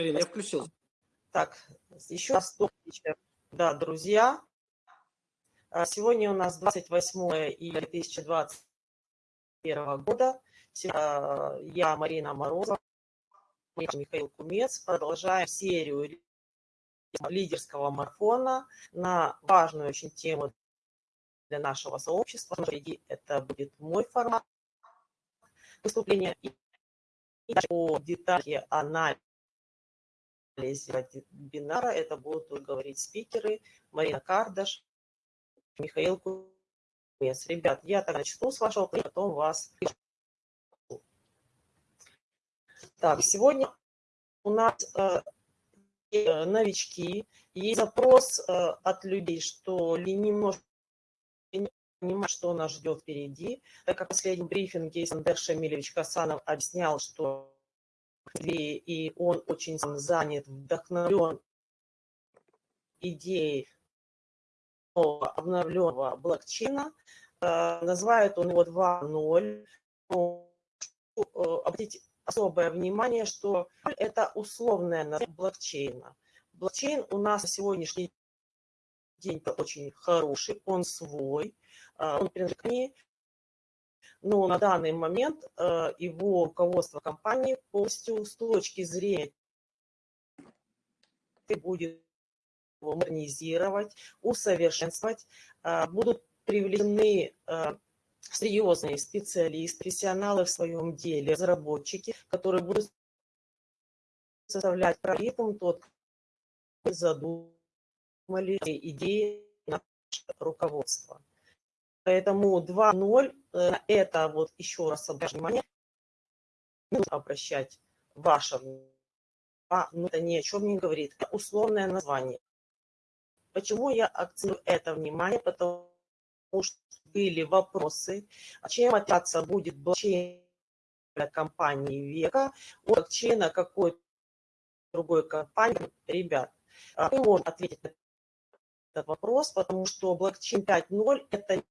Ирина, я включил. Так, еще раз вечер, да, друзья. А, сегодня у нас 28 июля 2021 года. А, я Марина Морозова, Михаил Кумец. Продолжаем серию лидерского марафона на важную очень тему для нашего сообщества. Впереди это будет мой формат выступления. И по детали анализа вебинара это будут говорить спикеры Марина Кардаш, Михаил Кумец. Ребят, я так начну с вашего, потом вас. Так, сегодня у нас э, э новички. Есть запрос э, от людей, что ли немножко понимать, что нас ждет впереди. Так как в последнем брифинге Сандер Шамилевич Касанов объяснял, что и он очень занят, вдохновлен идеей обновленного блокчейна. Э, называют он его 2.0. Э, обратите особое внимание, что это условное название блокчейна. Блокчейн у нас на сегодняшний день очень хороший, он свой, э, он принадлежит но на данный момент его руководство компании полностью с точки зрения будет модернизировать, усовершенствовать, а, будут привлечены а, серьезные специалисты, профессионалы в своем деле, разработчики, которые будут составлять алгоритм тот, задумали идеи руководства. Поэтому 2.0 э, это вот еще раз внимание, нужно обращать ваше внимание, ну, это ни о чем не говорит, это условное название. Почему я акцентирую это внимание? Потому что были вопросы, а чем отличаться будет блокчейн компании века от блокчейна какой-то другой компании. Ребят, а, мы можем ответить на этот вопрос, потому что блокчейн 5.0 это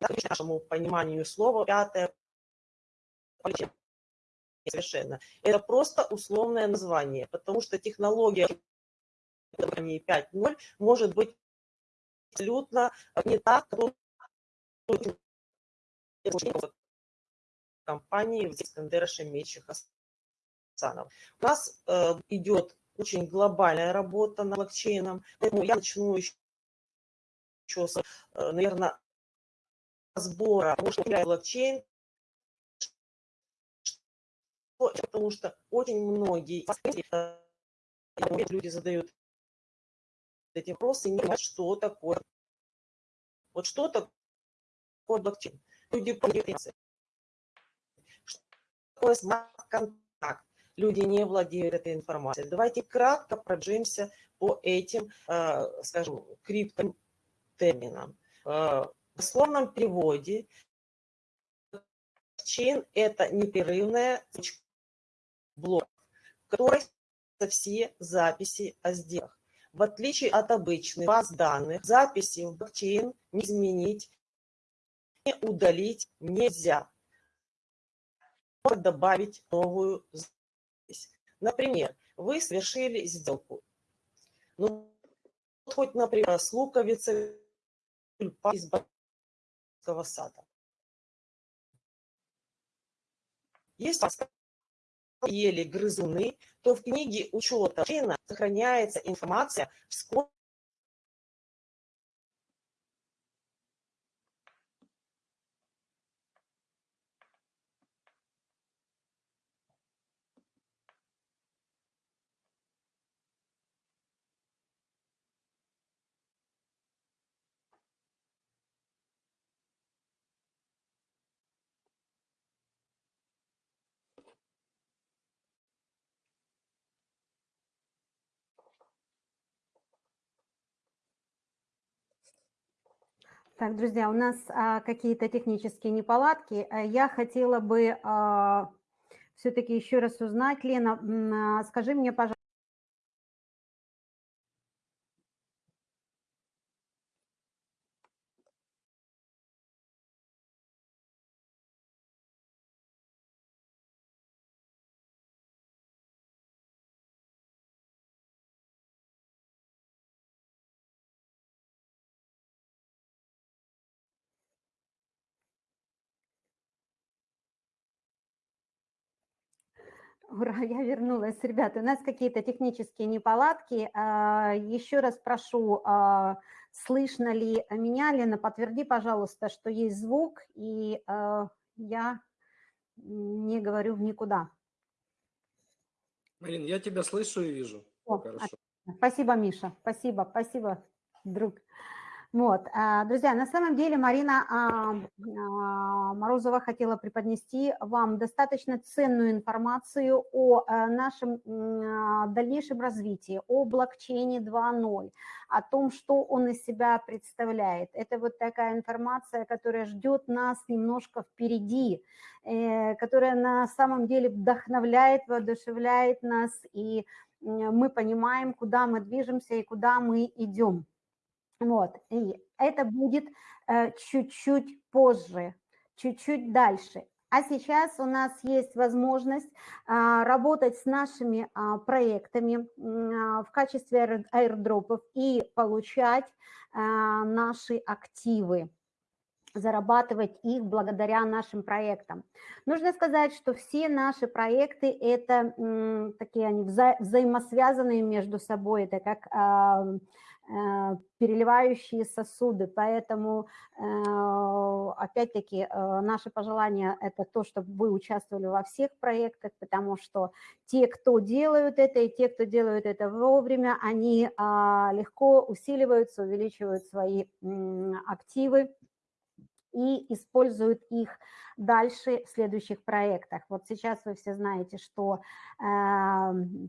нашему пониманию слова пятое совершенно. Это просто условное название, потому что технология 5.0 может быть абсолютно не так, как компании в Искандера Шемечи Хасанов. У нас э, идет очень глобальная работа над блокчейном, поэтому я начну еще, еще с, э, наверное, разбора, потому что блокчейн, потому что очень многие э, люди задают эти вопросы, не понимают, что такое. Вот что такое блокчейн? Люди понимают, что такое смарт-контракт. Люди не владеют этой информацией. Давайте кратко пробежимся по этим, э, скажем, криптотерминам. Дословном переводе блокчейн – это непрерывная блок, в которой все записи о сделках. В отличие от обычных баз данных, записи в блокчейн не изменить, не удалить нельзя. Можно добавить новую запись. Например, вы совершили сделку. Ну, хоть, например, с луковицей из сада. Есть ели грызуны, то в книге учета сохраняется информация, сколько Так, друзья, у нас а, какие-то технические неполадки. Э, я хотела бы а, все-таки еще раз узнать, Лена, а, скажи мне, пожалуйста, Ура, я вернулась, ребята. У нас какие-то технические неполадки. А, Еще раз прошу, а, слышно ли меня, Лена, подтверди, пожалуйста, что есть звук, и а, я не говорю в никуда. Марин, я тебя слышу и вижу. О, Хорошо. отлично. Спасибо, Миша. Спасибо, спасибо, друг. Вот, а, друзья, на самом деле Марина а, Морозова хотела преподнести вам достаточно ценную информацию о а, нашем а, дальнейшем развитии, о блокчейне 2.0, о том, что он из себя представляет. Это вот такая информация, которая ждет нас немножко впереди, э, которая на самом деле вдохновляет, воодушевляет нас, и мы понимаем, куда мы движемся и куда мы идем. Вот, и это будет э, чуть-чуть позже, чуть-чуть дальше. А сейчас у нас есть возможность а, работать с нашими а, проектами а, в качестве аирдропов и получать а, наши активы зарабатывать их благодаря нашим проектам. Нужно сказать, что все наши проекты – это м, такие они вза- взаимосвязанные между собой, это как э, переливающие сосуды, поэтому э, опять-таки э, наше пожелание – это то, чтобы вы участвовали во всех проектах, потому что те, кто делают это, и те, кто делают это вовремя, они а, легко усиливаются, увеличивают свои активы, и используют их дальше в следующих проектах. Вот сейчас вы все знаете, что э,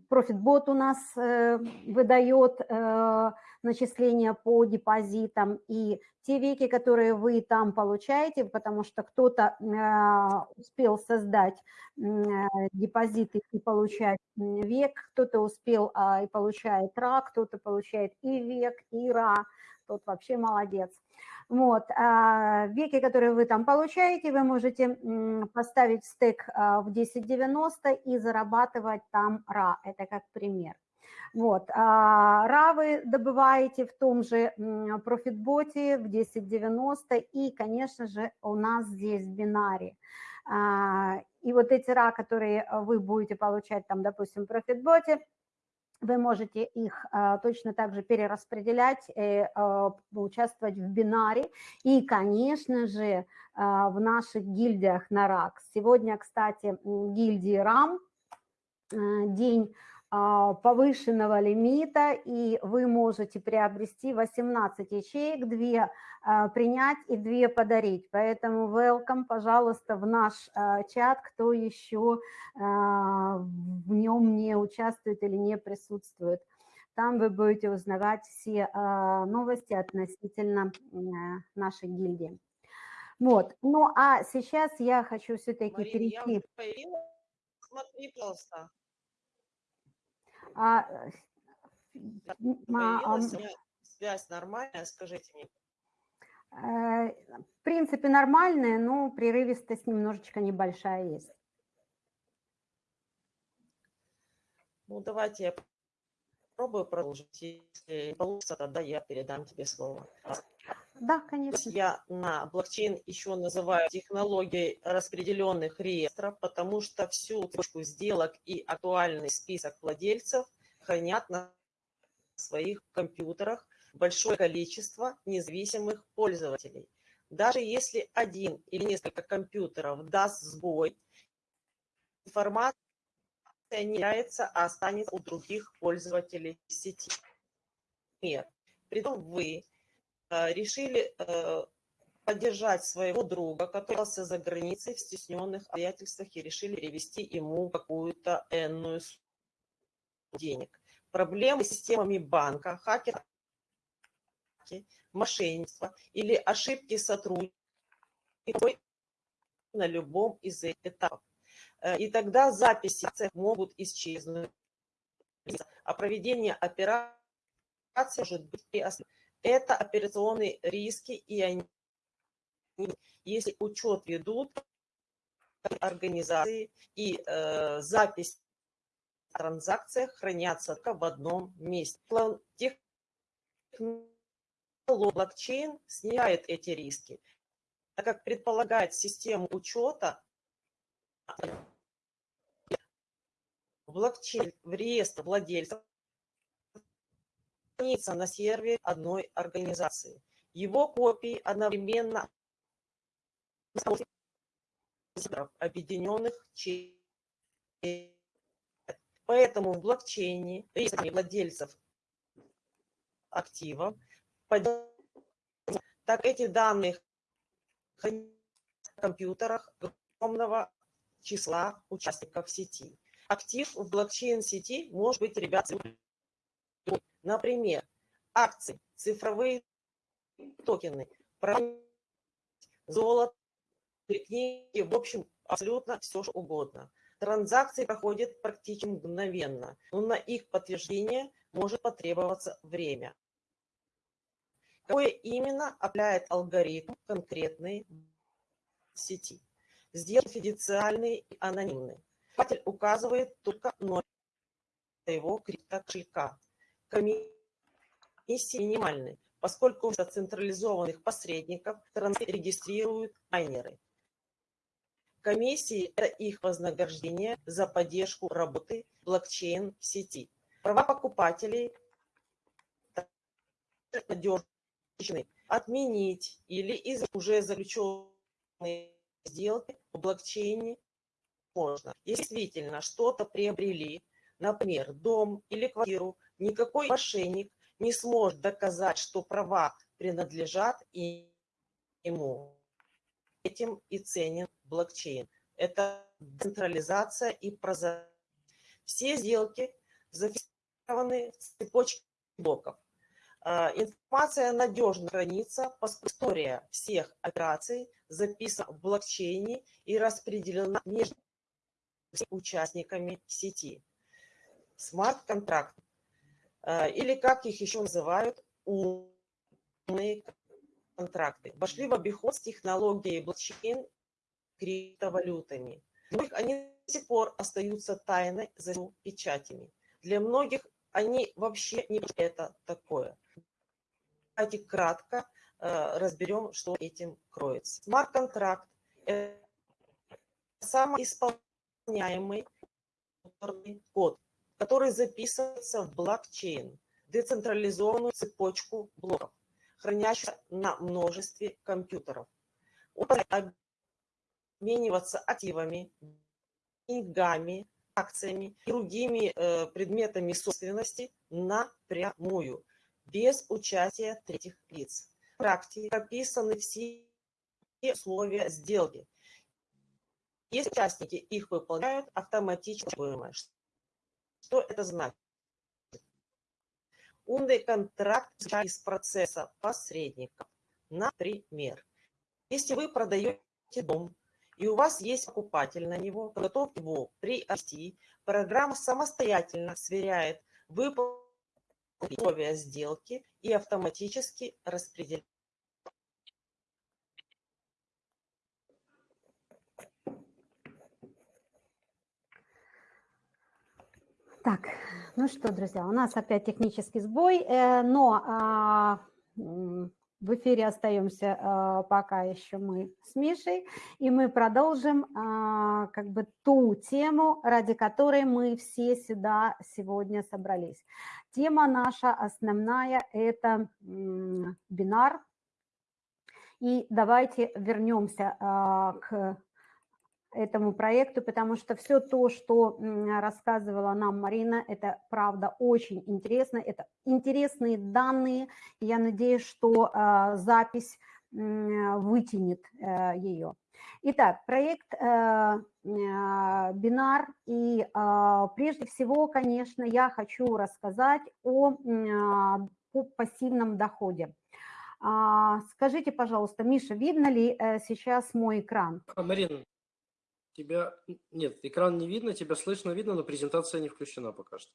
ProfitBot у нас э, выдает э, начисления по депозитам, и те веки, которые вы там получаете, потому что кто-то э, успел создать депозиты и получать век, кто-то успел а, и получает ра, кто-то получает и век, и ра, тот вообще молодец. Вот, а, веки, которые вы там получаете, вы можете поставить стек а, в 1090 и зарабатывать там ра, это как пример. Вот, а, ра вы добываете в том же профитботе в 1090 и, конечно же, у нас здесь в бинаре. А, И вот эти ра, которые вы будете получать там, допустим, в профитботе, вы можете их а, точно так же перераспределять, э, а, участвовать в бинаре и, конечно же, а, в наших гильдиях на РАК. Сегодня, кстати, гильдии РАМ, э, день повышенного лимита, и вы можете приобрести 18 ячеек, 2 а, принять и 2 подарить. Поэтому welcome, пожалуйста, в наш а, чат, кто еще а, в нем не участвует или не присутствует. Там вы будете узнавать все а, новости относительно нашей гильдии. Вот. Ну а сейчас я хочу все-таки я перейти. уже появилась. Смотри, пожалуйста. А, м, а, Появилась, связь нормальная, скажите мне. Э, В принципе, нормальная, но прерывистость немножечко небольшая есть. Ну, давайте я попробую продолжить. Если не получится, тогда я передам тебе слово. Да, конечно. я на блокчейн еще называю технологией распределенных реестров, потому что всю точку сделок и актуальный список владельцев хранят на своих компьютерах большое количество независимых пользователей. Даже если один или несколько компьютеров даст сбой, информация не теряется, а останется у других пользователей сети. Например, притом вы решили э, поддержать своего друга, который остался за границей в стесненных обстоятельствах и решили перевести ему какую-то энную сумму денег. Проблемы с системами банка, хакер, мошенничество или ошибки сотрудников на любом из этапов. Э, И тогда записи могут исчезнуть, а проведение операции может быть приостановлено. Это операционные риски, и они, если учет ведут организации и э, запись о транзакциях хранятся только в одном месте. Блокчейн снимает эти риски, так как предполагает систему учета блокчейн в реестр владельцев хранится на сервере одной организации. Его копии одновременно объединенных через Поэтому в блокчейне регистре владельцев активов, так эти данные в компьютерах огромного числа участников сети. Актив в блокчейн-сети может быть, ребят, например, акции, цифровые токены, золото, книги, в общем, абсолютно все что угодно. Транзакции проходят практически мгновенно, но на их подтверждение может потребоваться время. Какое именно определяет алгоритм конкретной сети? Сделки фиденциальные и анонимные. Покупатель указывает только номер его криптокошелька. Комиссии минимальны, поскольку вместо централизованных посредников регистрируют майнеры. Комиссии – это их вознаграждение за поддержку работы блокчейн-сети. Права покупателей надежны отменить или из уже заключенные сделки в блокчейне можно. Действительно что-то приобрели, например, дом или квартиру, никакой мошенник не сможет доказать, что права принадлежат ему. Этим и ценен блокчейн. Это децентрализация и прозрачность. Все сделки зафиксированы в цепочке блоков. А, информация надежно хранится, поскольку история всех операций записана в блокчейне и распределена между участниками сети. Смарт-контракт, или как их еще называют, умные контракты, вошли в обиход с технологией блокчейн криптовалютами. Для они до сих пор остаются тайной за печатями. Для многих они вообще не это такое. Давайте кратко э, разберем, что этим кроется. Смарт-контракт – это самый исполняемый код, который записывается в блокчейн, децентрализованную цепочку блоков, хранящуюся на множестве компьютеров. Он обмениваться активами, деньгами, акциями и другими э, предметами собственности напрямую, без участия третьих лиц. В практике прописаны все условия сделки. Если участники их выполняют, автоматически Что это значит? Умный контракт из процесса посредника. Например, если вы продаете дом и у вас есть покупатель на него, готов его приобрести, программа самостоятельно сверяет выполнение условия сделки и автоматически распределяет. Так, ну что, друзья, у нас опять технический сбой, э, но а, в эфире остаемся а, пока еще мы с Мишей, и мы продолжим а, как бы ту тему, ради которой мы все сюда сегодня собрались. Тема наша основная – это бинар. И давайте вернемся а, к этому проекту, потому что все то, что рассказывала нам Марина, это правда очень интересно, это интересные данные, я надеюсь, что э, запись э, вытянет э, ее. Итак, проект э, Бинар, и э, прежде всего, конечно, я хочу рассказать о, э, о пассивном доходе. А, скажите, пожалуйста, Миша, видно ли э, сейчас мой экран? А, Марина, Тебя... Нет, экран не видно, тебя слышно, видно, но презентация не включена пока что.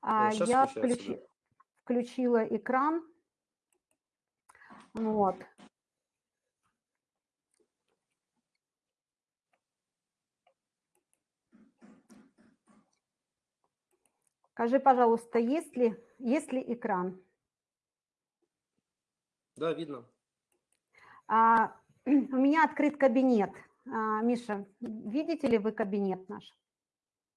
А, я включи... включила экран. Вот. Скажи, пожалуйста, есть ли, есть ли экран? Да, видно. А, у меня открыт кабинет. А, Миша, видите ли вы кабинет наш?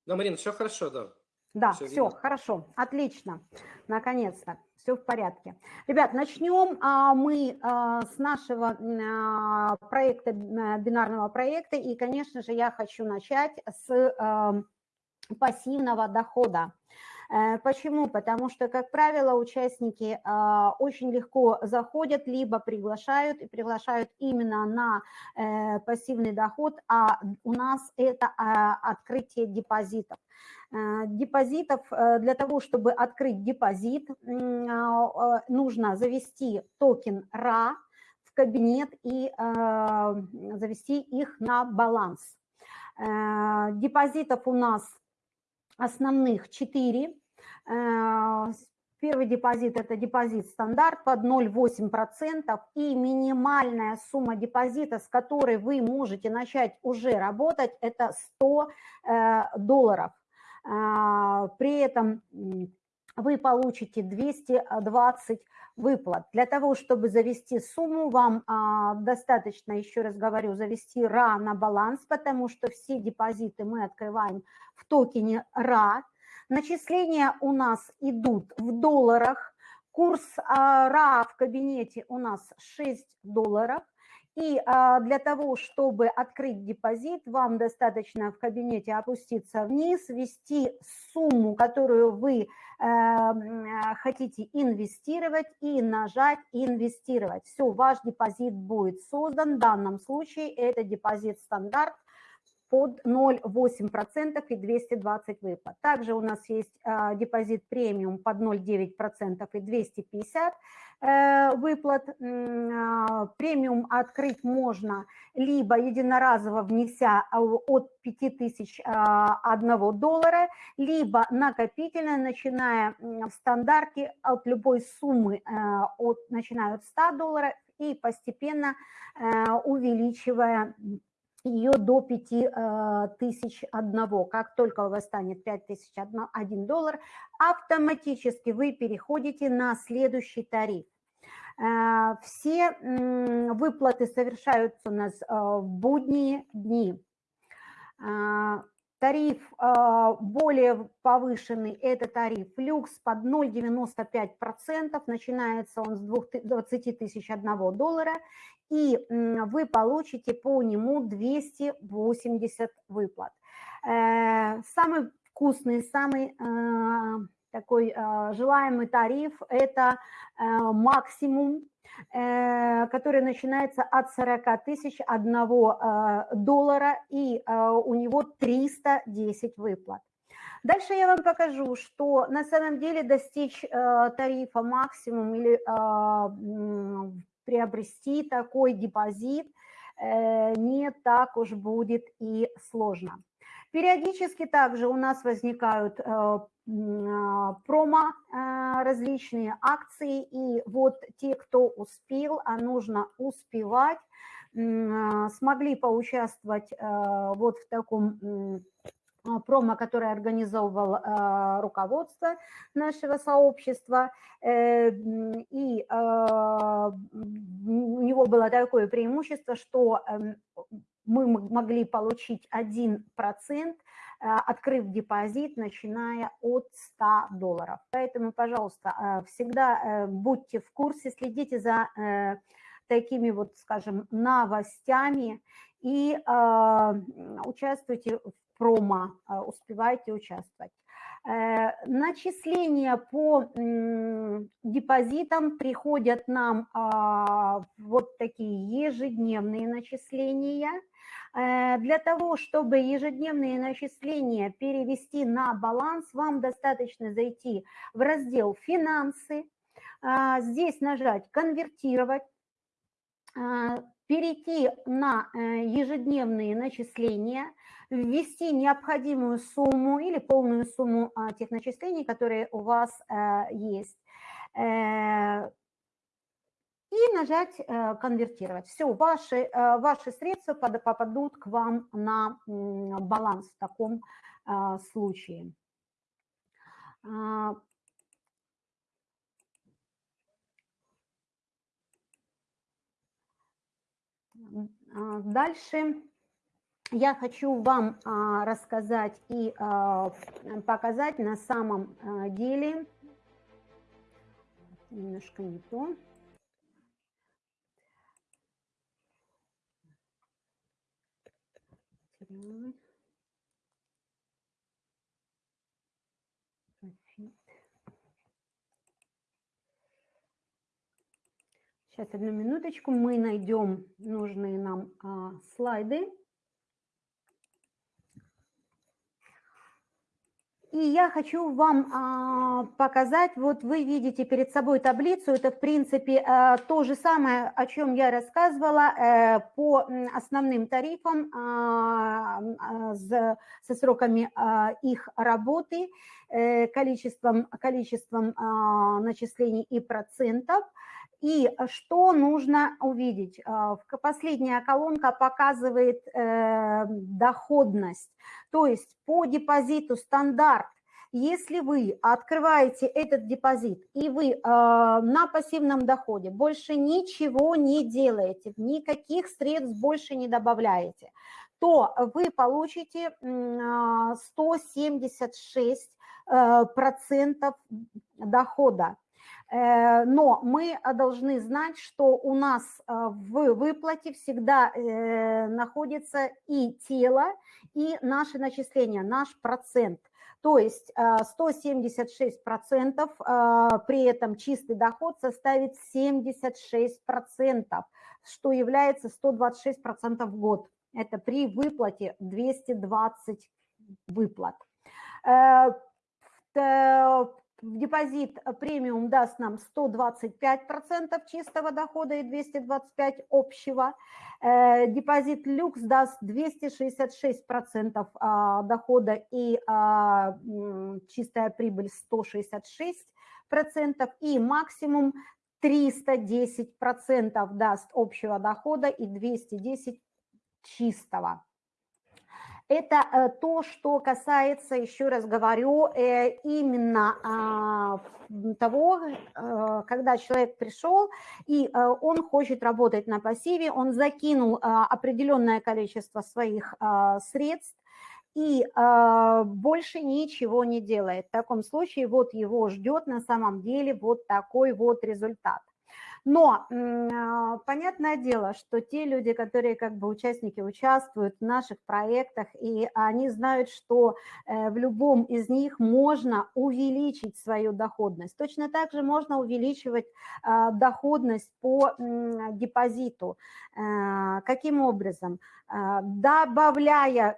Да, Марина, все хорошо, да. Да, все, видно. хорошо, отлично, наконец-то, все в порядке. Ребят, начнем а, мы а, с нашего а, проекта, а, бинарного проекта, и, конечно же, я хочу начать с ам, пассивного дохода. Почему? Потому что, как правило, участники а, очень легко заходят, либо приглашают, и приглашают именно на э, пассивный доход, а у нас это а, открытие депозитов. Э, Депозитов, э, для того, чтобы открыть депозит, а, э, нужно завести токен RA в кабинет и э, завести их на баланс. Э, Депозитов у нас основных 4. Первый депозит – это депозит стандарт под 0,8%, и минимальная сумма депозита, с которой вы можете начать уже работать, это 100 э, долларов. А, При этом вы получите 220 выплат. Для того, чтобы завести сумму, вам а, достаточно, еще раз говорю, завести RA на баланс, потому что все депозиты мы открываем в токене RA. Начисления у нас идут в долларах. Курс а, RA в кабинете у нас 6 долларов. И а, для того, чтобы открыть депозит, вам достаточно в кабинете опуститься вниз, ввести сумму, которую вы э, э, хотите инвестировать, и нажать «Инвестировать». Все, ваш депозит будет создан. В данном случае это депозит стандарт под 0,8% и 220 выплат. Также у нас есть э, депозит премиум под 0,9% и 250 э, выплат. А, Премиум открыть можно либо единоразово внеся а, от 5001 доллара, либо накопительно, начиная в стандарте от любой суммы, э, от, начиная от 100 долларов и постепенно э, увеличивая ее до 5000 одного. Как только у вас станет 5000 один доллар, автоматически вы переходите на следующий тариф. Э, Все выплаты совершаются у нас э, в будние дни. Тариф э, более повышенный – это тариф люкс под 0,95%. Начинается он с 2 20 тысяч одного доллара. И вы получите по нему 280 выплат. Э, Самый вкусный, самый э, такой э, желаемый тариф – это максимум, который начинается от 40 тысяч одного э, доллара, и э, у него 310 выплат. Дальше я вам покажу, что на самом деле достичь э, тарифа максимум или э, приобрести такой депозит э, не так уж будет и сложно. Периодически также у нас возникают э, а, промо, э, различные акции, и вот те, кто успел, а нужно успевать, смогли поучаствовать э, вот в таком промо, который организовывал руководство нашего сообщества, э, и у него было такое преимущество, что эм, мы могли получить 1%, а, открыв депозит, начиная от 100 долларов. Поэтому, пожалуйста, а, всегда э, будьте в курсе, следите за э, такими вот, скажем, новостями и участвуйте в промо, успевайте участвовать. Э, Начисления по депозитам приходят нам а, вот такие ежедневные начисления. Э, Для того, чтобы ежедневные начисления перевести на баланс, вам достаточно зайти в раздел «Финансы», а, здесь нажать «Конвертировать», а, перейти на э, ежедневные начисления, ввести необходимую сумму или полную сумму а, тех начислений, которые у вас э, есть, э, и нажать э, «Конвертировать». Все, ваши, ваши средства попадут к вам на баланс в таком случае. А, а, Дальше я хочу вам а, рассказать и а, показать на самом а, деле, немножко не то. Сейчас, одну минуточку, мы найдем нужные нам а, слайды. И я хочу вам а, показать, вот вы видите перед собой таблицу, это в принципе а, то же самое, о чем я рассказывала а, по основным тарифам а, а, с, со сроками а, их работы, а, количеством, количеством а, начислений и процентов. И что нужно увидеть? Последняя колонка показывает э, доходность. То есть по депозиту стандарт, если вы открываете этот депозит и вы э, на пассивном доходе больше ничего не делаете, никаких средств больше не добавляете, то вы получите 176 э, процентов дохода. Э, но мы должны знать, что у нас э, в выплате всегда э, находится и тело, и наши начисления, наш процент. То есть 176% при этом чистый доход составит 76%, что является 126% в год. Это при выплате 220 выплат депозит э, премиум даст нам 125% чистого дохода и 225 общего. Э, депозит люкс даст 266% а, дохода и а, чистая прибыль 166%. И максимум 310% даст общего дохода и 210 чистого. Это э, то, что касается, еще раз говорю, э, именно а, того, э, когда человек пришел и он хочет работать на пассиве, он закинул определенное количество своих средств, и больше ничего не делает. В таком случае вот его ждет на самом деле вот такой вот результат. Но а, понятное дело, что те люди, которые как бы участники участвуют в наших проектах, и они знают, что э, в любом из них можно увеличить свою доходность. Точно так же можно увеличивать а, доходность по депозиту. Э, каким образом? А, добавляя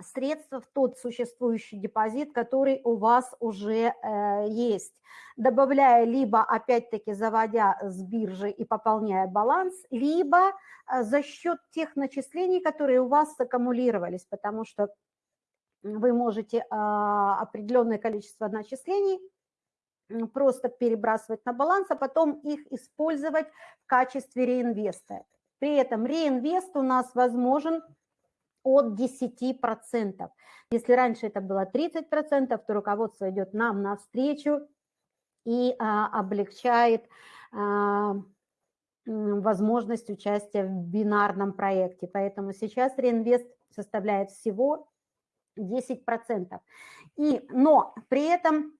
средства в тот существующий депозит, который у вас уже э, есть, добавляя либо, опять-таки, заводя с биржи и пополняя баланс, либо э, за счет тех начислений, которые у вас аккумулировались, потому что вы можете э, определенное количество начислений просто перебрасывать на баланс, а потом их использовать в качестве реинвеста. При этом реинвест у нас возможен от 10%. Если раньше это было 30%, то руководство идет нам навстречу и а, облегчает а, возможность участия в бинарном проекте. Поэтому сейчас реинвест составляет всего 10%. И, но при этом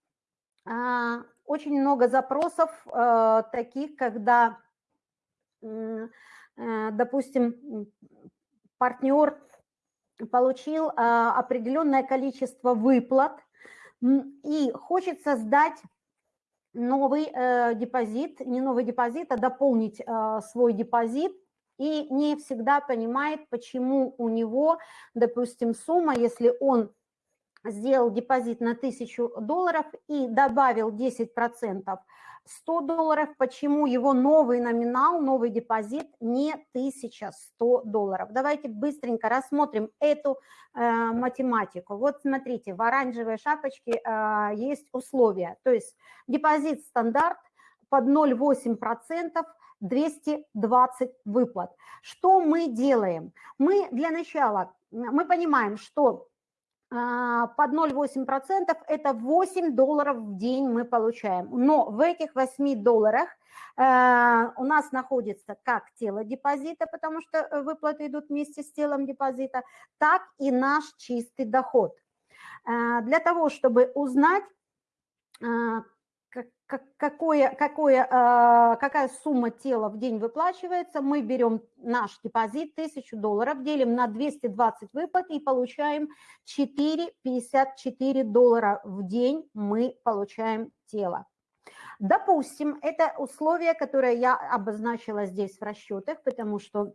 а, очень много запросов а, таких, когда, а, допустим, партнер получил а, определенное количество выплат. И хочет создать новый э, депозит, не новый депозит, а дополнить э, свой депозит, и не всегда понимает, почему у него, допустим, сумма, если он сделал депозит на 1000 долларов и добавил 10%, 100 долларов, почему его новый номинал, новый депозит не 1100 долларов. Давайте быстренько рассмотрим эту э, математику. Вот смотрите, в оранжевой шапочке э, есть условия, то есть депозит стандарт под 0,8%, 220 выплат. Что мы делаем? Мы для начала, мы понимаем, что под 0,8% это 8 долларов в день мы получаем. Но в этих 8 долларах э, у нас находится как тело депозита, потому что э, выплаты идут вместе с телом депозита, так и наш чистый доход. Э, для того, чтобы узнать, какое, какое, какая сумма тела в день выплачивается, мы берем наш депозит 1000 долларов, делим на 220 выплат и получаем 4,54 доллара в день мы получаем тело. Допустим, это условие, которое я обозначила здесь в расчетах, потому что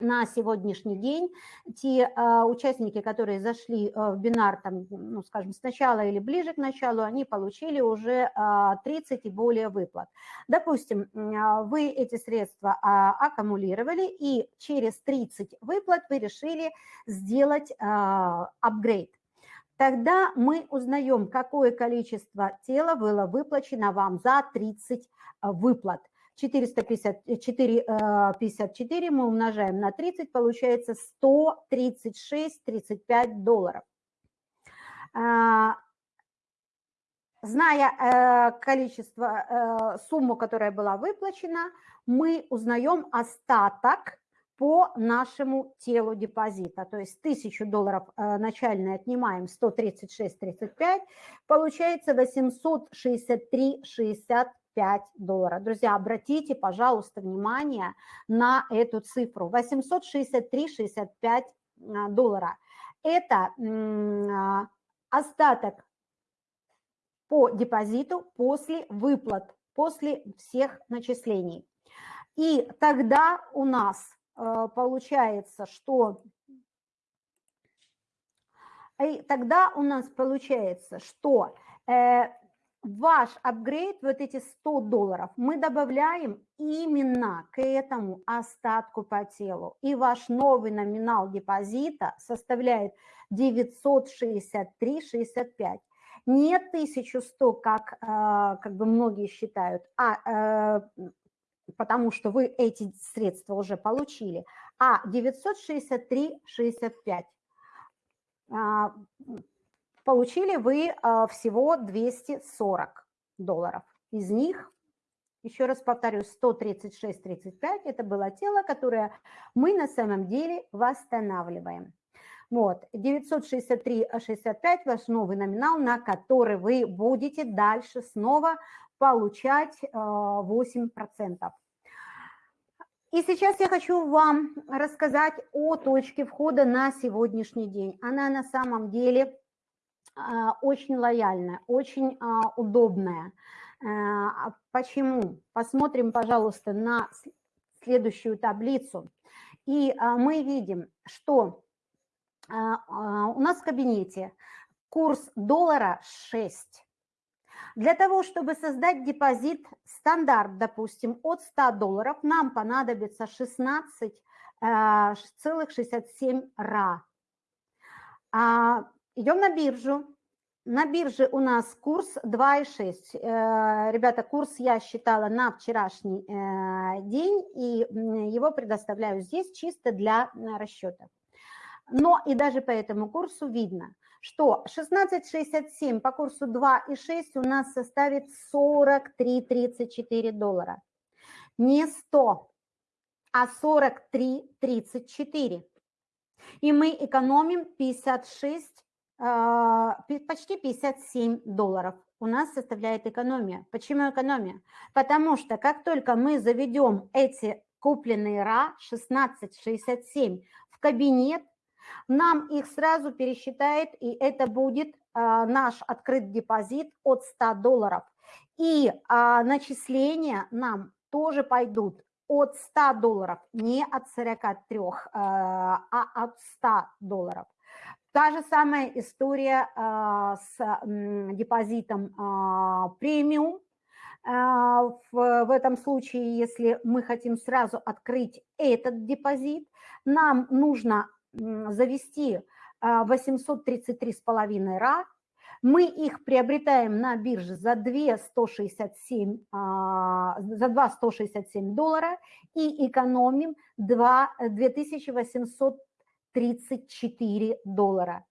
на сегодняшний день те э, участники, которые зашли э, в бинар, там, ну, скажем, сначала или ближе к началу, они получили уже а, 30 и более выплат. Допустим, э, вы эти средства э, аккумулировали, и через 30 выплат вы решили сделать э, апгрейд. Тогда мы узнаем, какое количество тела было выплачено вам за 30 выплат. 454 54 э, мы умножаем на 30, получается 136-35 долларов. А, зная э, количество, э, сумму, которая была выплачена, мы узнаем остаток по нашему телу депозита. То есть 1000 долларов начальные отнимаем 136,35, получается 863,60 5 долларов. Друзья, обратите, пожалуйста, внимание на эту цифру. 863,65 а, доллара. Это а, остаток по депозиту после выплат, после всех начислений. И тогда у нас а, получается, что и тогда у нас получается, что э, ваш апгрейд, вот эти 100 долларов, мы добавляем именно к этому остатку по телу. И ваш новый номинал депозита составляет 963,65. Не 1100, как, э, как бы многие считают, а э, потому что вы эти средства уже получили, а 963,65 получили вы а, всего 240 долларов. Из них, еще раз повторю, 136,35 – это было тело, которое мы на самом деле восстанавливаем. Вот, 963,65 – ваш новый номинал, на который вы будете дальше снова получать 8%. А, И сейчас я хочу вам рассказать о точке входа на сегодняшний день. Она на самом деле очень лояльная, очень а, удобная. А почему? Посмотрим, пожалуйста, на следующую таблицу. И мы видим, что у нас в кабинете курс доллара 6. Для того, чтобы создать депозит стандарт, допустим, от 100 долларов, нам понадобится 16,67 ра. Идем на биржу. На бирже у нас курс 2,6. Э, ребята, курс я считала на вчерашний э, день, и его предоставляю здесь чисто для расчета. Но и даже по этому курсу видно, что 16,67 по курсу 2,6 у нас составит 43,34 доллара. Не 100, а 43,34. И мы экономим 56 а, почти 57 долларов у нас составляет экономия. Почему экономия? Потому что как только мы заведем эти купленные РА 1667 в кабинет, нам их сразу пересчитает, и это будет а, наш открыт депозит от 100 долларов. И а, начисления нам тоже пойдут от 100 долларов, не от 43, а, а от 100 долларов. Та же самая история а, с депозитом а, премиум. А, в, этом случае, если мы хотим сразу открыть этот депозит, нам нужно завести 833,5 ра, мы их приобретаем на бирже за 2 167, за 2 167 доллара и экономим 2 2800 34 доллара.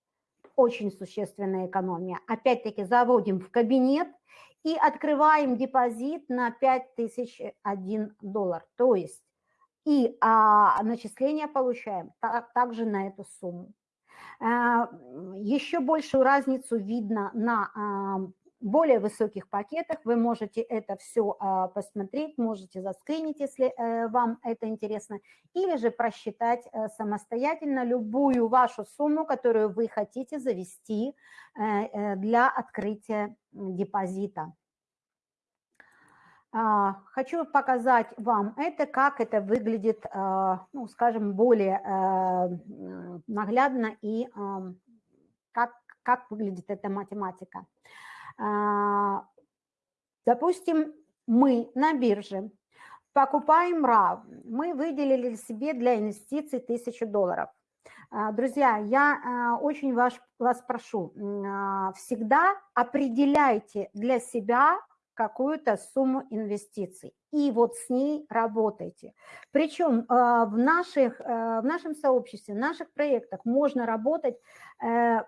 очень существенная экономия. Опять-таки заводим в кабинет и открываем депозит на 5001 доллар. То есть и а, начисления получаем так, также на эту сумму. А, еще большую разницу видно на а, более высоких пакетах. Вы можете это все а, посмотреть, можете заскринить, если э, вам это интересно, или же просчитать э, самостоятельно любую вашу сумму, которую вы хотите завести э, для открытия депозита. А, хочу показать вам это, как это выглядит, ну, скажем, более наглядно и как, как выглядит эта математика. А, допустим, мы на бирже покупаем RAV, мы выделили себе для инвестиций 1000 долларов. Друзья, я очень вас, вас прошу, всегда определяйте для себя какую-то сумму инвестиций. И вот с ней работайте. Причем в, наших, в нашем сообществе, в наших проектах можно работать, э,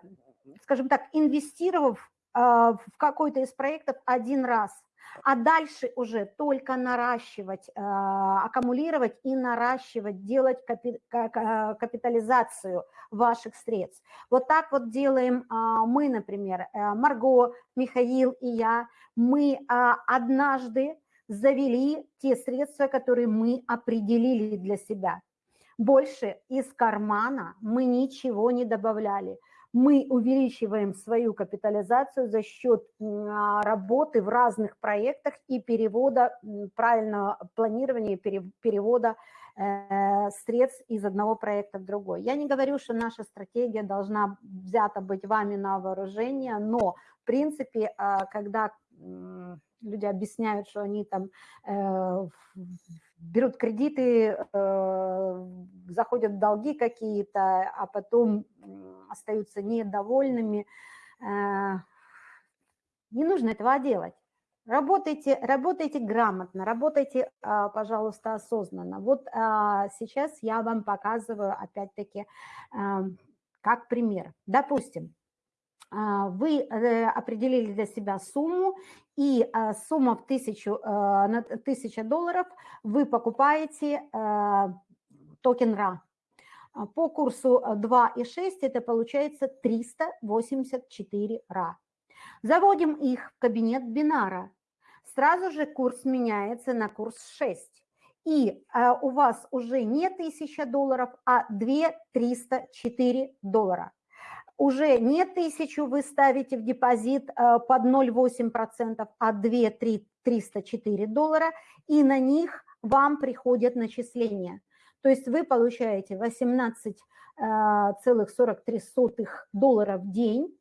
скажем так, инвестировав в какой-то из проектов один раз – а дальше уже только наращивать, э, аккумулировать и наращивать, делать капитализацию ваших средств. Вот так вот делаем а, мы, например, э, Марго, Михаил и я. Мы а, однажды завели те средства, которые мы определили для себя. Больше из кармана мы ничего не добавляли мы увеличиваем свою капитализацию за счет а, работы в разных проектах и перевода, правильного планирования перевода э, средств из одного проекта в другой. Я не говорю, что наша стратегия должна взята быть вами на вооружение, но в принципе, а, когда люди объясняют, что они там э, берут кредиты, э, заходят в долги какие-то, а потом остаются недовольными. Э, не нужно этого делать. Работайте, работайте грамотно, работайте, а, пожалуйста, осознанно. Вот а, сейчас я вам показываю, опять-таки, как пример. Допустим, вы э, определили для себя сумму, и сумма в тысячу, на 1000 долларов вы покупаете токен RA. А, по курсу 2,6 а, это получается 384 ра. Заводим их в кабинет бинара. Сразу же курс меняется на курс 6. И а, у вас уже не 1000 долларов, а 2304 доллара. Уже не 1000 вы ставите в депозит а, под 0,8%, а 2304 доллара, и на них вам приходят начисления – то есть вы получаете 18,43 э, долларов в день,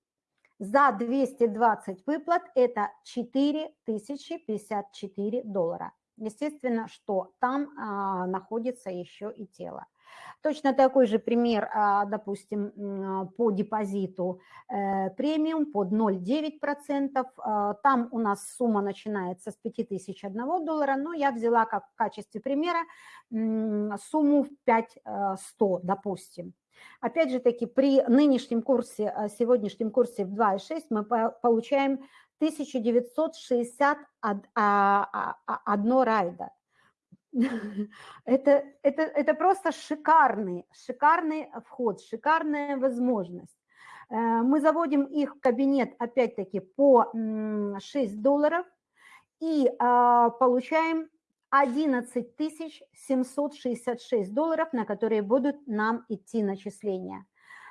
за 220 выплат это 4054 доллара. Естественно, что там а, находится еще и тело. Точно такой же пример, а, допустим, по депозиту э, премиум под 0,9%. А, там у нас сумма начинается с 5001 доллара, но я взяла как в качестве примера сумму в 5100, допустим. Опять же таки, при нынешнем курсе, э, сегодняшнем курсе в 2,6 мы получаем 1961 райда. Это, это, это просто шикарный, шикарный вход, шикарная возможность. Э, мы заводим их в кабинет, опять-таки, по 6 долларов и а, получаем 11 766 долларов, на которые будут нам идти начисления.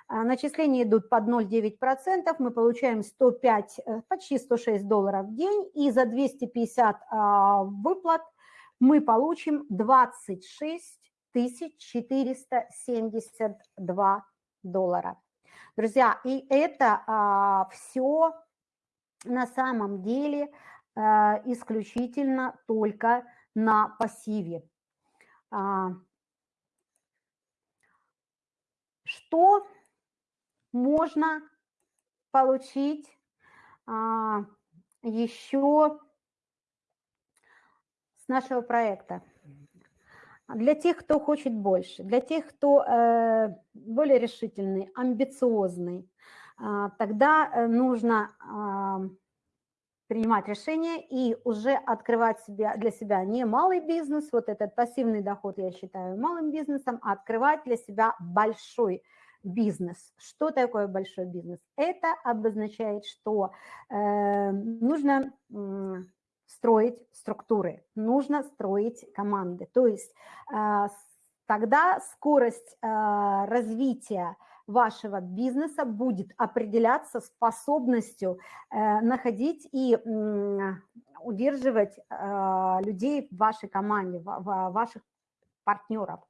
А, начисления идут под 0,9%, мы получаем 105, э, почти 106 долларов в день, и за 250 а, выплат – мы получим 26 472 доллара. Друзья, и это а, все на самом деле а, исключительно только на пассиве. А, что можно получить а, еще нашего проекта. Для тех, кто хочет больше, для тех, кто э, более решительный, амбициозный, а, тогда э, нужно принимать решение и уже открывать себя, для себя не малый бизнес, вот этот пассивный доход я считаю малым бизнесом, а открывать для себя большой бизнес. Что такое большой бизнес? Это обозначает, что э, нужно э, строить структуры, нужно строить команды. То есть э, тогда скорость э, развития вашего бизнеса будет определяться способностью э, находить и э, удерживать э, людей в вашей команде, в, в ваших партнеров.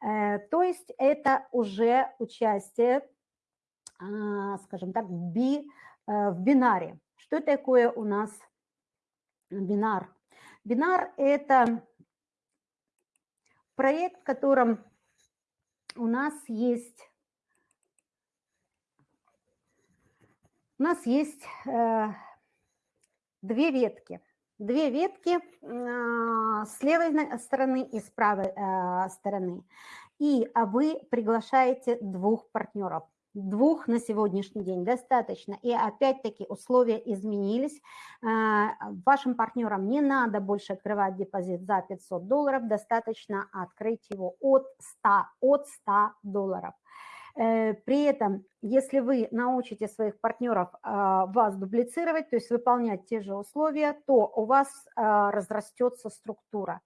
Э, то есть это уже участие, э, скажем так, би, э, в бинаре. Что такое у нас бинар? Бинар – это проект, в котором у нас есть у нас есть э, две ветки. Две ветки э, с левой стороны и с правой э, стороны. И а вы приглашаете двух партнеров. Двух на сегодняшний день достаточно. И опять-таки условия изменились. Э, вашим партнерам не надо больше открывать депозит за 500 долларов, достаточно открыть его от 100, от 100 долларов. Э, при этом, если вы научите своих партнеров а, вас дублицировать, то есть выполнять те же условия, то у вас а, разрастется структура.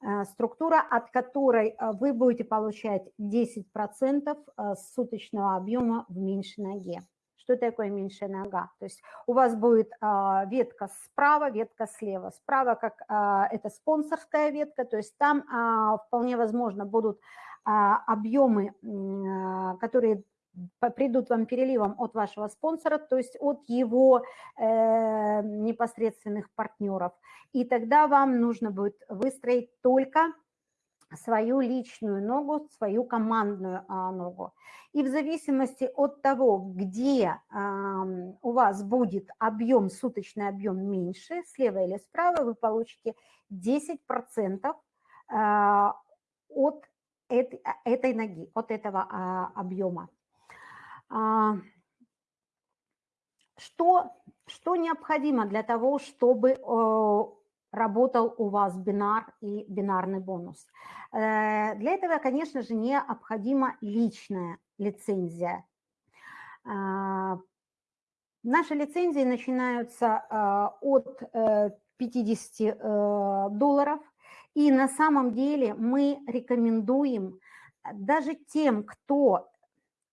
Э, структура, от которой а, вы будете получать 10% суточного объема в меньшей ноге. Что такое меньшая нога? То есть у вас будет ветка справа, ветка слева. Справа как это спонсорская ветка, то есть там вполне возможно будут а, объемы, а, которые придут вам переливом от вашего спонсора, то есть от его э, непосредственных партнеров. И тогда вам нужно будет выстроить только свою личную ногу, свою командную а, ногу. И в зависимости от того, где а, у вас будет объем, суточный объем меньше, слева или справа, вы получите 10% а, от этой, а, этой ноги, от этого а, объема. А, что, что необходимо для того, чтобы работал у вас бинар и бинарный бонус? Э, для этого, конечно же, необходима личная лицензия. Э, наши лицензии начинаются э, от 50 э, э, долларов – и на самом деле мы рекомендуем даже тем, кто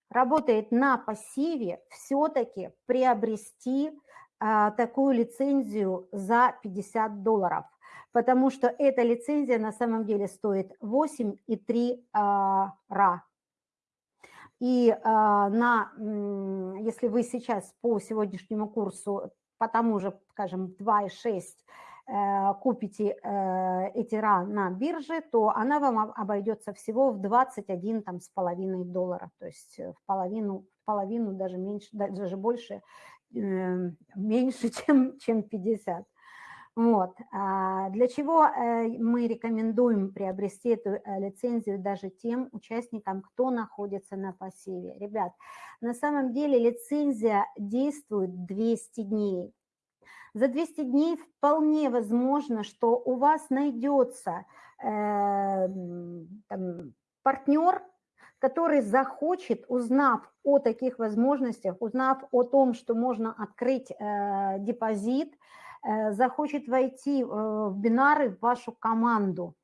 работает на пассиве, все-таки приобрести а, такую лицензию за 50 долларов, потому что эта лицензия на самом деле стоит 8,3 а, ра. И а, на, если вы сейчас по сегодняшнему курсу по тому же, скажем, 2,6 Э, купите э, Этира на бирже, то она вам обойдется всего в 21 там, с половиной долларов, то есть э, в половину, в половину даже меньше, даже больше, меньше, чем, чем 50. Вот. А для чего мы рекомендуем приобрести эту лицензию даже тем участникам, кто находится на пассиве? Ребят, на самом деле лицензия действует 200 дней. За 200 дней вполне возможно, что у вас найдется э, там, партнер, который захочет, узнав о таких возможностях, узнав о том, что можно открыть э, депозит, э, захочет войти э, в бинары в вашу команду.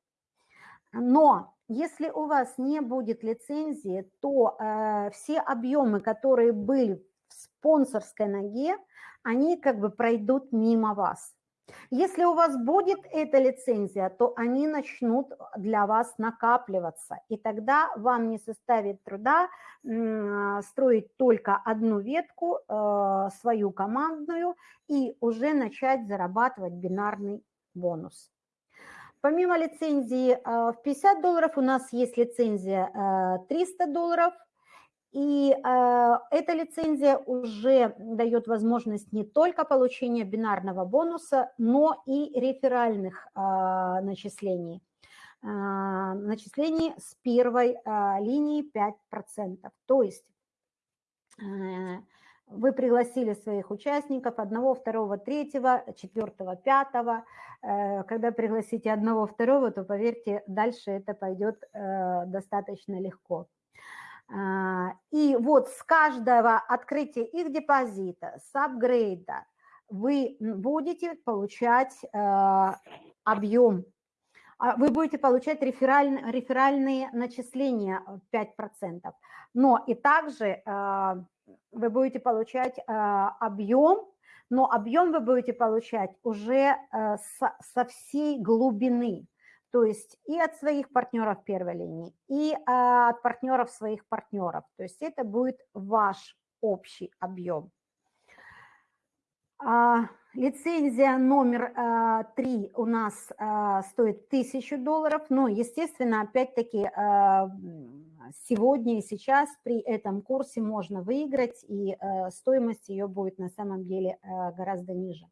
Но если у вас не будет лицензии, то э, все объемы, которые были в спонсорской ноге, они как бы пройдут мимо вас. Если у вас будет эта лицензия, то они начнут для вас накапливаться, и тогда вам не составит труда строить только одну ветку, э, свою командную, и уже начать зарабатывать бинарный бонус. Помимо лицензии э, в 50 долларов у нас есть лицензия 300 э, долларов – и э, эта лицензия уже дает возможность не только получения бинарного бонуса, но и реферальных э, начислений. Э, начислений с первой э, линии 5%. То есть э, вы пригласили своих участников, одного, второго, третьего, четвертого, пятого. Э, когда пригласите одного, второго, то, поверьте, дальше это пойдет э, достаточно легко. А, и вот с каждого открытия их депозита, с апгрейда, вы будете получать э, объем, а вы будете получать рефераль, реферальные начисления 5%. Но и также вы будете получать объем, но объем вы будете получать уже со, со всей глубины то есть и от своих партнеров первой линии, и а, от партнеров своих партнеров. То есть это будет ваш общий объем. А, лицензия номер а, три у нас стоит 1000 долларов, но, естественно, опять-таки сегодня и сейчас при этом курсе можно выиграть, и стоимость ее будет на самом деле гораздо ниже.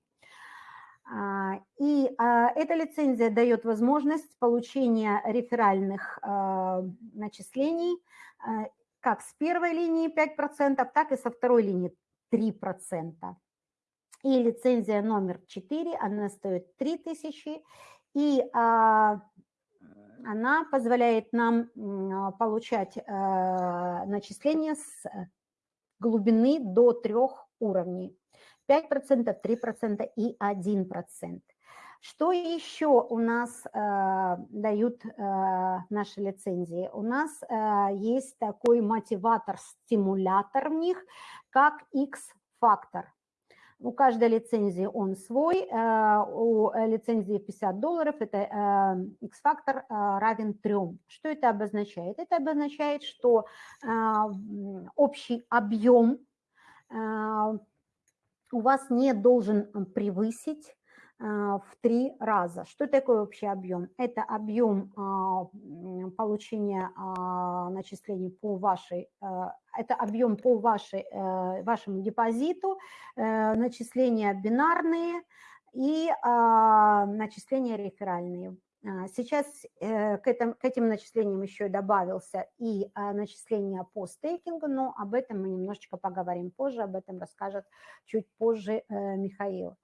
А, и а, эта лицензия дает возможность получения реферальных а, начислений как с первой линии 5%, так и со второй линии 3%. И лицензия номер 4, она стоит 3000, и она позволяет нам получать начисления с глубины до трех уровней. 5%, 3% и 1%. Что еще у нас э, дают э, наши лицензии? У нас э, есть такой мотиватор-стимулятор в них, как X-фактор. У каждой лицензии он свой. Э, у лицензии 50 долларов это э, X-фактор э, равен 3. Что это обозначает? Это обозначает, что э, общий объем э, у вас не должен превысить а, в три раза. Что такое общий объем? Это объем а, получения а, начислений по вашей, это объем по вашей, э, вашему депозиту, э, начисления бинарные и начисления реферальные. А, сейчас э, к, этим, к этим начислениям еще добавился и а, начисление по стейкингу, но об этом мы немножечко поговорим позже, об этом расскажет чуть позже э, Михаил.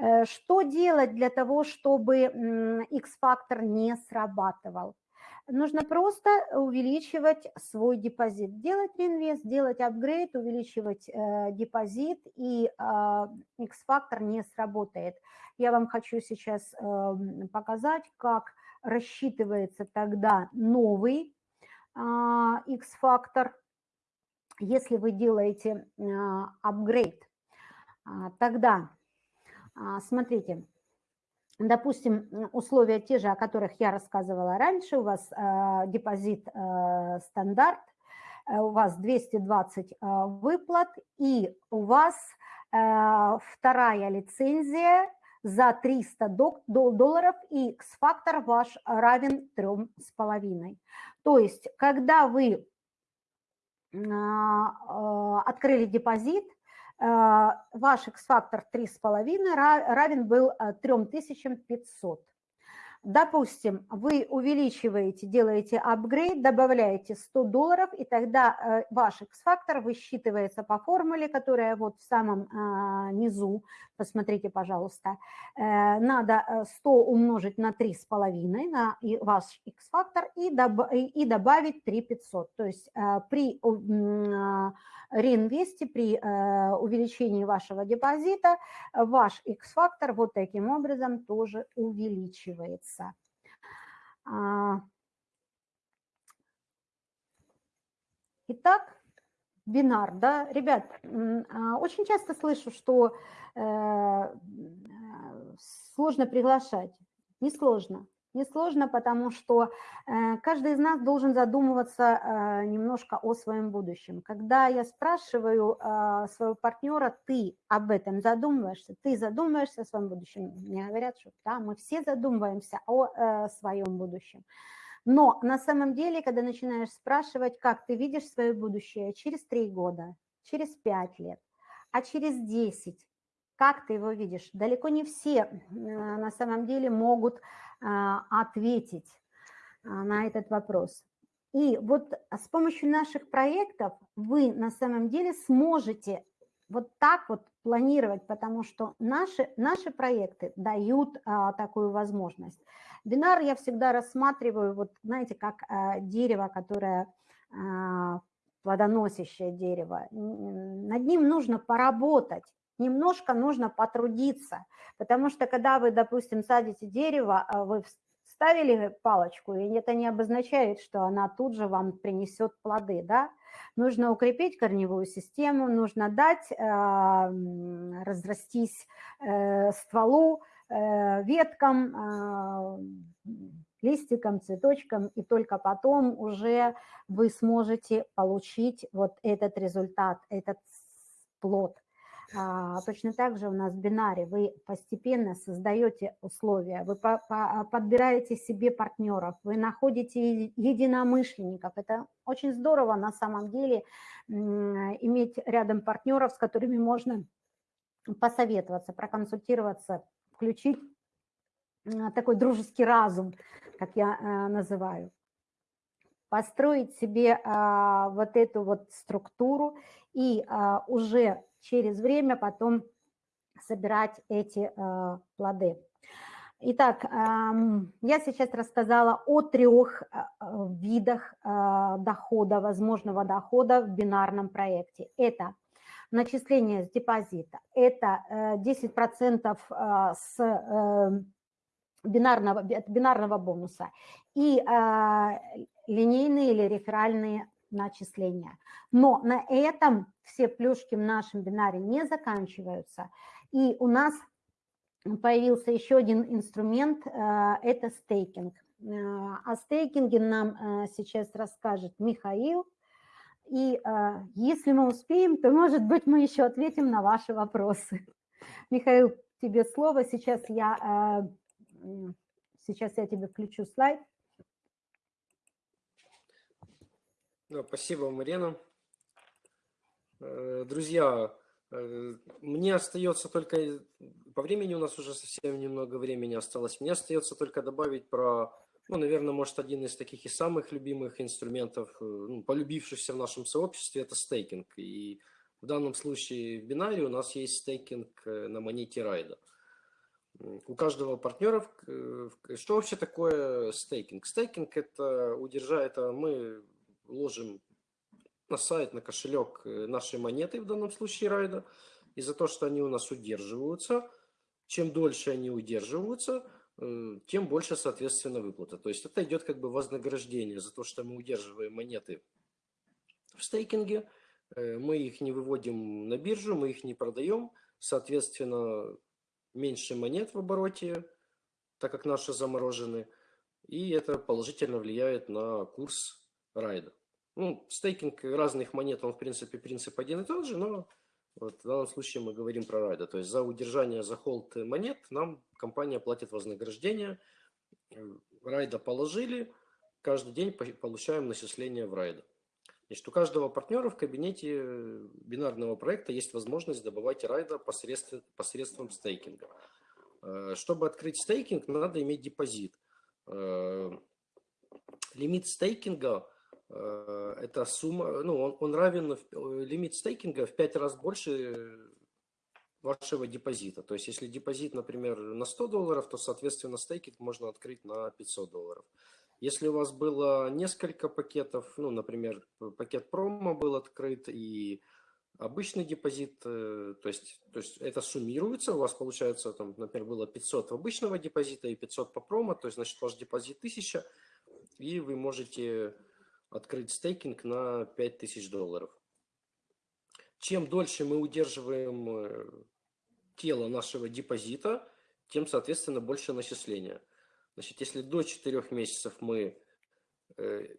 Э, что делать для того, чтобы X-фактор не срабатывал? Нужно просто увеличивать свой депозит, делать реинвест, делать апгрейд, увеличивать э, депозит, и э, X-фактор не сработает. Я вам хочу сейчас э, показать, как рассчитывается тогда новый э, X-фактор, если вы делаете. Э, тогда, э, смотрите, допустим, условия те же, о которых я рассказывала раньше, у вас э, депозит э, стандарт, э, у вас 220 э, выплат, и у вас вторая лицензия за 300 долларов, и X-фактор ваш равен 3,5. То есть, когда вы открыли депозит, ваш X-фактор 3,5 равен был 3500. Э, Допустим, вы увеличиваете, делаете апгрейд, добавляете 100 долларов, и тогда э, ваш X-фактор высчитывается по формуле, которая вот в самом низу, посмотрите, пожалуйста. Надо 100 умножить на 3,5, на ваш X-фактор, и, добавить 3500. То есть при реинвесте, при э, увеличении вашего депозита, ваш X-фактор вот таким образом тоже увеличивается. А. Итак, бинар, да, ребят, а, очень часто слышу, что э, сложно приглашать. Не сложно. Несложно, потому что э, каждый из нас должен задумываться э, немножко о своем будущем. Когда я спрашиваю э, своего партнера, ты об этом задумываешься, ты задумываешься о своем будущем, мне говорят, что да, мы все задумываемся о своем будущем. Но на самом деле, когда начинаешь спрашивать, как ты видишь свое будущее через три года, через пять лет, а через десять, как ты его видишь? Далеко не все на самом деле могут ответить а, на этот вопрос. И вот с помощью наших проектов вы на самом деле сможете вот так вот планировать, потому что наши, наши проекты дают а, такую возможность. Бинар я всегда рассматриваю, вот знаете, как а, дерево, которое а, плодоносящее дерево. Над ним нужно поработать, немножко нужно потрудиться, потому что когда вы, допустим, садите дерево, а вы вставили палочку, и это не обозначает, что она тут же вам принесет плоды, да? Нужно укрепить корневую систему, нужно дать э, разрастись э, стволу, э, веткам, э, листикам, цветочкам, и только потом уже вы сможете получить вот этот результат, этот плод. А, точно так же у нас в бинаре вы постепенно создаете условия, вы по, по, подбираете себе партнеров, вы находите единомышленников. Это очень здорово на самом деле иметь рядом партнеров, с которыми можно посоветоваться, проконсультироваться, включить такой дружеский разум, как я э, называю. Построить себе а, вот эту вот структуру и а, уже через время потом собирать эти э, плоды. Итак, я сейчас рассказала о трех э, видах э, дохода, возможного дохода в бинарном проекте. Это начисление с депозита, это 10% с бинарного, бинарного бонуса и линейные или реферальные начисления. Но на этом все плюшки в нашем бинаре не заканчиваются. И у нас появился еще один инструмент, э, это стейкинг. Э, о стейкинге нам э, сейчас расскажет Михаил. И если мы успеем, то, может быть, мы еще ответим на ваши вопросы. Михаил, тебе слово. Сейчас я, сейчас я тебе включу слайд. Да, спасибо, Марина. Э, друзья, э, мне остается только, по времени у нас уже совсем немного времени осталось, мне остается только добавить про, ну, наверное, может, один из таких и самых любимых инструментов, э, ну, полюбившихся в нашем сообществе, это стейкинг. И в данном случае в бинаре у нас есть стейкинг на монете райда. У каждого партнера, что вообще такое стейкинг? Стейкинг это удержает, это мы ложим на сайт, на кошелек э, нашей монеты, в данном случае райда, и за то, что они у нас удерживаются, чем дольше они удерживаются, э, тем больше, соответственно, выплата. То есть это идет как бы вознаграждение за то, что мы удерживаем монеты в стейкинге, э, мы их не выводим на биржу, мы их не продаем, соответственно, меньше монет в обороте, так как наши заморожены, и это положительно влияет на курс райда. Ну, стейкинг разных монет, он, в принципе, принцип один и тот же, но вот в данном случае мы говорим про райда. То есть за удержание, за холд монет нам компания платит вознаграждение. Райда положили, каждый день получаем начисление в райда. Значит, у каждого партнера в кабинете бинарного проекта есть возможность добывать райда посредством, посредством стейкинга. Э, чтобы открыть стейкинг, надо иметь депозит. Э, лимит стейкинга – эта сумма, ну, он, он равен, э, лимит стейкинга в 5 раз больше вашего депозита. То есть, если депозит, например, на 100 долларов, то, соответственно, стейкинг можно открыть на 500 долларов. Если у вас было несколько пакетов, ну, например, пакет промо был открыт и обычный депозит, э, то есть, то есть это суммируется, у вас получается, там, например, было 500 обычного депозита и 500 по промо, то есть, значит, ваш депозит 1000, и вы можете открыть стейкинг на 5000 долларов. Чем дольше мы удерживаем э, тело нашего депозита, тем, соответственно, больше начисления. Значит, если до 4 месяцев мы э,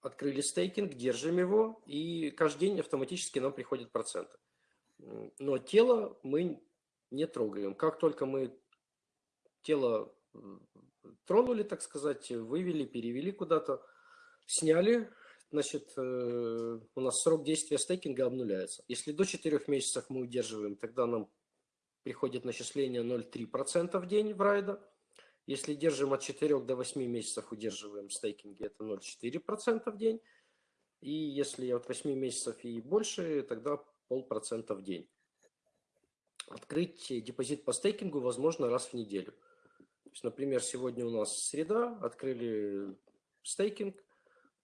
открыли стейкинг, держим его, и каждый день автоматически нам приходят проценты. Но тело мы не трогаем. Как только мы тело тронули, так сказать, вывели, перевели куда-то, сняли, значит, э, у нас срок действия стейкинга обнуляется. Если до 4 месяцев мы удерживаем, тогда нам приходит начисление 0,3% в день в райда. Если держим от 4 до 8 месяцев удерживаем стейкинги, это 0,4% в день. И если от 8 месяцев и больше, тогда полпроцента в день. открыть депозит по стейкингу возможно раз в неделю. То есть, например, сегодня у нас среда, открыли стейкинг,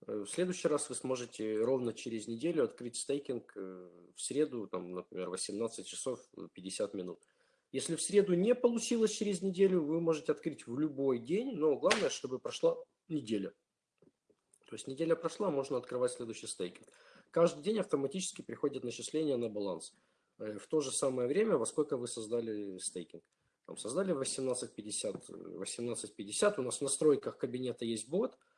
в следующий раз вы сможете ровно через неделю открыть стейкинг э, в среду, там, например, 18 часов 50 минут. Если в среду не получилось через неделю, вы можете открыть в любой день, но главное, чтобы прошла неделя. То есть неделя прошла, можно открывать следующий стейкинг. Каждый день автоматически приходит начисление на баланс. Э, в то же самое время, во сколько вы создали стейкинг. Там создали 18.50, 18.50, у нас в настройках кабинета есть бот –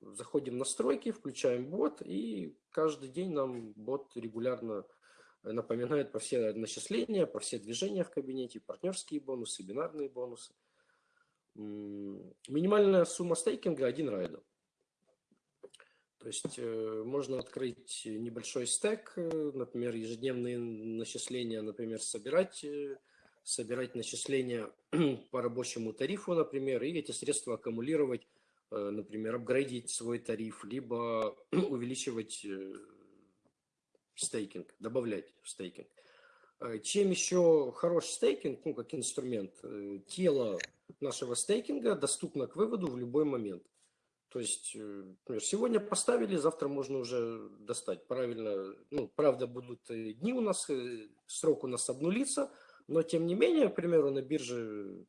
заходим в настройки, включаем бот, и каждый день нам бот регулярно напоминает про все начисления, про все движения в кабинете, партнерские бонусы, бинарные бонусы. Минимальная сумма стейкинга – один райдер. То есть э, можно открыть небольшой стек, э, например, ежедневные начисления, например, собирать, э, собирать начисления по рабочему тарифу, например, и эти средства аккумулировать Э, например, апгрейдить свой тариф, либо увеличивать э, стейкинг, добавлять в стейкинг. Э, чем еще хорош стейкинг, ну, как инструмент, тело нашего стейкинга доступно к выводу в любой момент. То есть, сегодня поставили, завтра можно уже достать. Правильно, ну, правда, будут дни у нас, срок у нас обнулится, но тем не менее, к примеру, на бирже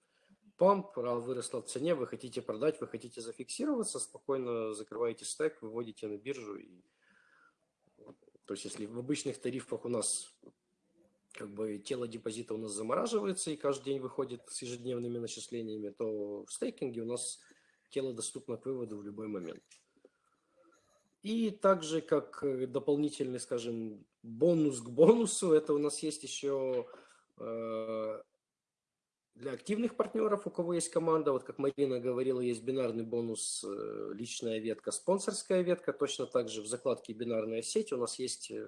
памп, выросла в цене, вы хотите продать, вы хотите зафиксироваться, спокойно закрываете стек, выводите на биржу. И... То есть если в обычных тарифах у нас как бы тело депозита у нас замораживается и каждый день выходит с ежедневными начислениями, то в стейкинге у нас тело доступно к выводу в любой момент. И также как дополнительный, скажем, бонус к бонусу, это у нас есть еще э, для активных партнеров, у кого есть команда, вот как Марина говорила, есть бинарный бонус, э, личная ветка, спонсорская ветка. Точно так же в закладке бинарная сеть у нас есть э,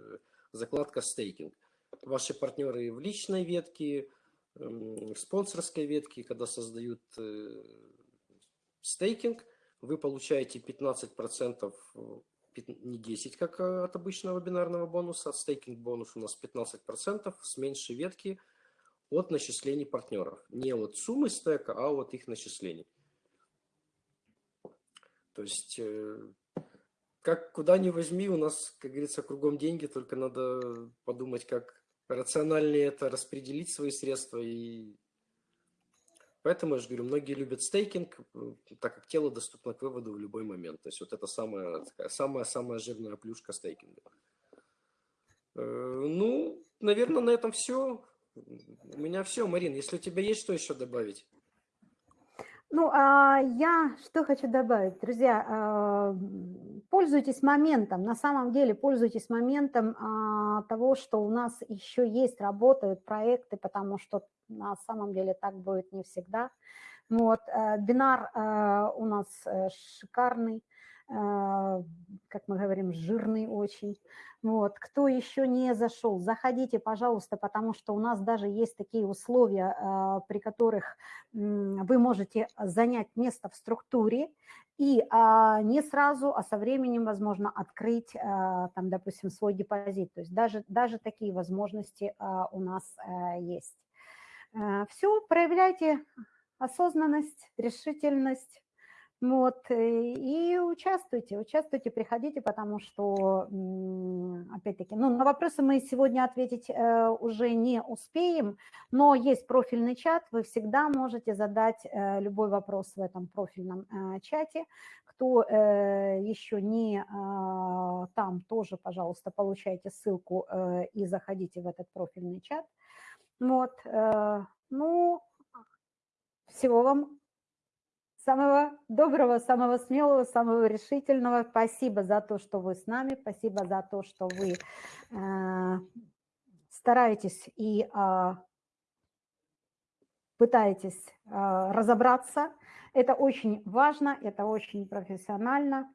закладка стейкинг. Ваши партнеры в личной ветке, эм, в спонсорской ветке, когда создают э, стейкинг, вы получаете 15%, не 10, как от обычного бинарного бонуса, стейкинг бонус у нас 15% с меньшей ветки – от начислений партнеров. Не от суммы стека, а от их начислений. То есть, э, как куда ни возьми, у нас, как говорится, кругом деньги, только надо подумать, как рациональнее это распределить свои средства. И поэтому я же говорю, многие любят стейкинг, так как тело доступно к выводу в любой момент. То есть вот это самая, самая, самая жирная плюшка стейкинга. Э, ну, наверное, на этом все. У меня все, Марин. Если у тебя есть что еще добавить? Ну, а я что хочу добавить, друзья, а, пользуйтесь моментом, на самом деле пользуйтесь моментом а, того, что у нас еще есть, работают проекты, потому что на самом деле так будет не всегда. Вот, э, бинар э, у нас э, шикарный, как мы говорим, жирный очень. Вот. Кто еще не зашел, заходите, пожалуйста, потому что у нас даже есть такие условия, а, при которых вы можете занять место в структуре и а, не сразу, а со временем, возможно, открыть, а, там, допустим, свой депозит. То есть даже, даже такие возможности у нас есть. Все, проявляйте осознанность, решительность, вот, э, и участвуйте, участвуйте, приходите, потому что, опять-таки, ну, на вопросы мы сегодня ответить э, уже не успеем, но есть профильный чат, вы всегда можете задать э, любой вопрос в этом профильном чате. Кто еще не там, тоже, пожалуйста, получайте ссылку и заходите в этот профильный чат. Вот, ну, всего вам Самого доброго, самого смелого, самого решительного. Спасибо за то, что вы с нами. Спасибо за то, что вы э, стараетесь и э, пытаетесь э, разобраться. Это очень важно, это очень профессионально.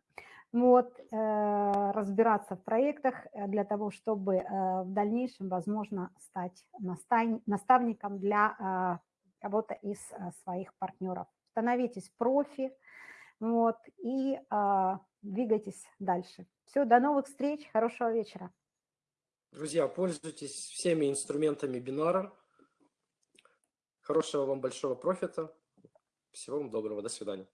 Вот, э, разбираться в проектах для того, чтобы э, в дальнейшем, возможно, стать наставником для э, кого-то из своих партнеров становитесь профи, вот, и а, двигайтесь дальше. Все, до новых встреч, хорошего вечера. Друзья, пользуйтесь всеми инструментами бинара. Хорошего вам большого профита. Всего вам доброго. До свидания.